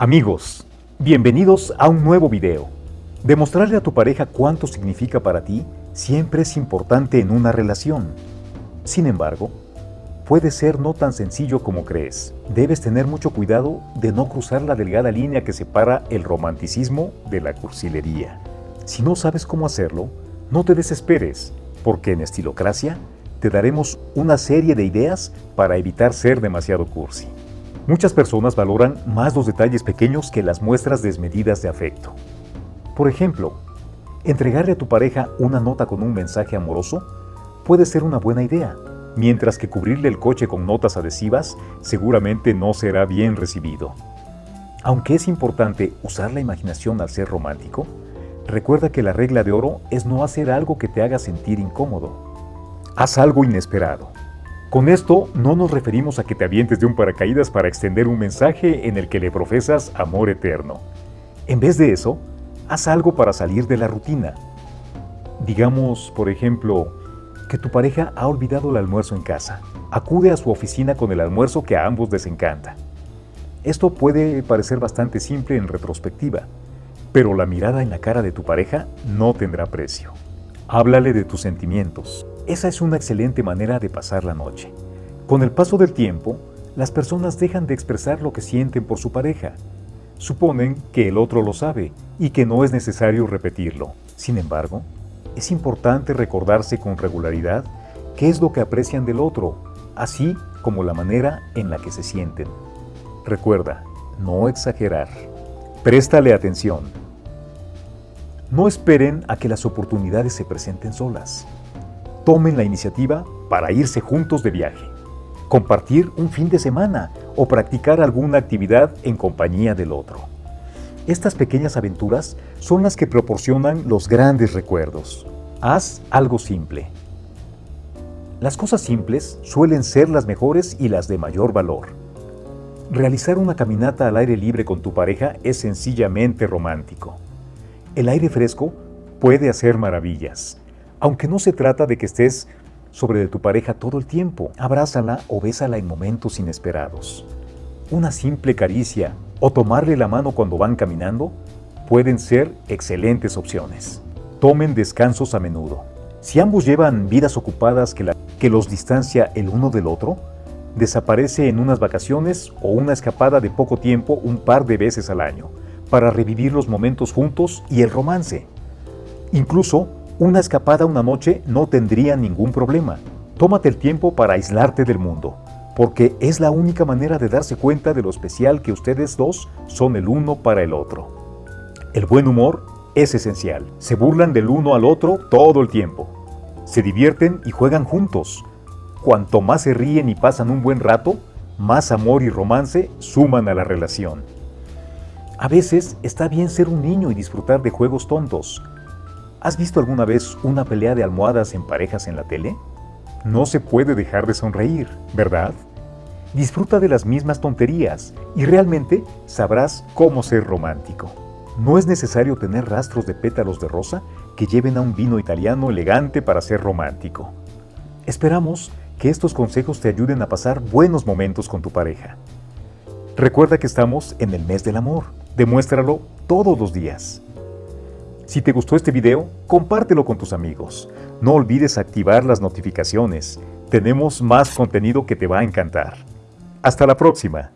Amigos, bienvenidos a un nuevo video. Demostrarle a tu pareja cuánto significa para ti siempre es importante en una relación. Sin embargo, puede ser no tan sencillo como crees. Debes tener mucho cuidado de no cruzar la delgada línea que separa el romanticismo de la cursilería. Si no sabes cómo hacerlo, no te desesperes, porque en Estilocracia te daremos una serie de ideas para evitar ser demasiado cursi. Muchas personas valoran más los detalles pequeños que las muestras desmedidas de afecto. Por ejemplo, entregarle a tu pareja una nota con un mensaje amoroso puede ser una buena idea, mientras que cubrirle el coche con notas adhesivas seguramente no será bien recibido. Aunque es importante usar la imaginación al ser romántico, recuerda que la regla de oro es no hacer algo que te haga sentir incómodo. Haz algo inesperado. Con esto no nos referimos a que te avientes de un paracaídas para extender un mensaje en el que le profesas amor eterno. En vez de eso, haz algo para salir de la rutina. Digamos, por ejemplo, que tu pareja ha olvidado el almuerzo en casa. Acude a su oficina con el almuerzo que a ambos les encanta. Esto puede parecer bastante simple en retrospectiva, pero la mirada en la cara de tu pareja no tendrá precio. Háblale de tus sentimientos. Esa es una excelente manera de pasar la noche. Con el paso del tiempo, las personas dejan de expresar lo que sienten por su pareja. Suponen que el otro lo sabe y que no es necesario repetirlo. Sin embargo, es importante recordarse con regularidad qué es lo que aprecian del otro, así como la manera en la que se sienten. Recuerda, no exagerar. Préstale atención. No esperen a que las oportunidades se presenten solas. Tomen la iniciativa para irse juntos de viaje, compartir un fin de semana o practicar alguna actividad en compañía del otro. Estas pequeñas aventuras son las que proporcionan los grandes recuerdos. Haz algo simple. Las cosas simples suelen ser las mejores y las de mayor valor. Realizar una caminata al aire libre con tu pareja es sencillamente romántico. El aire fresco puede hacer maravillas, aunque no se trata de que estés sobre de tu pareja todo el tiempo. Abrázala o bésala en momentos inesperados. Una simple caricia o tomarle la mano cuando van caminando pueden ser excelentes opciones. Tomen descansos a menudo. Si ambos llevan vidas ocupadas que, que los distancia el uno del otro, desaparece en unas vacaciones o una escapada de poco tiempo un par de veces al año, para revivir los momentos juntos y el romance. Incluso, una escapada una noche no tendría ningún problema. Tómate el tiempo para aislarte del mundo, porque es la única manera de darse cuenta de lo especial que ustedes dos son el uno para el otro. El buen humor es esencial. Se burlan del uno al otro todo el tiempo. Se divierten y juegan juntos. Cuanto más se ríen y pasan un buen rato, más amor y romance suman a la relación. A veces está bien ser un niño y disfrutar de juegos tontos. ¿Has visto alguna vez una pelea de almohadas en parejas en la tele? No se puede dejar de sonreír, ¿verdad? Disfruta de las mismas tonterías y realmente sabrás cómo ser romántico. No es necesario tener rastros de pétalos de rosa que lleven a un vino italiano elegante para ser romántico. Esperamos que estos consejos te ayuden a pasar buenos momentos con tu pareja. Recuerda que estamos en el mes del amor. Demuéstralo todos los días. Si te gustó este video, compártelo con tus amigos. No olvides activar las notificaciones. Tenemos más contenido que te va a encantar. Hasta la próxima.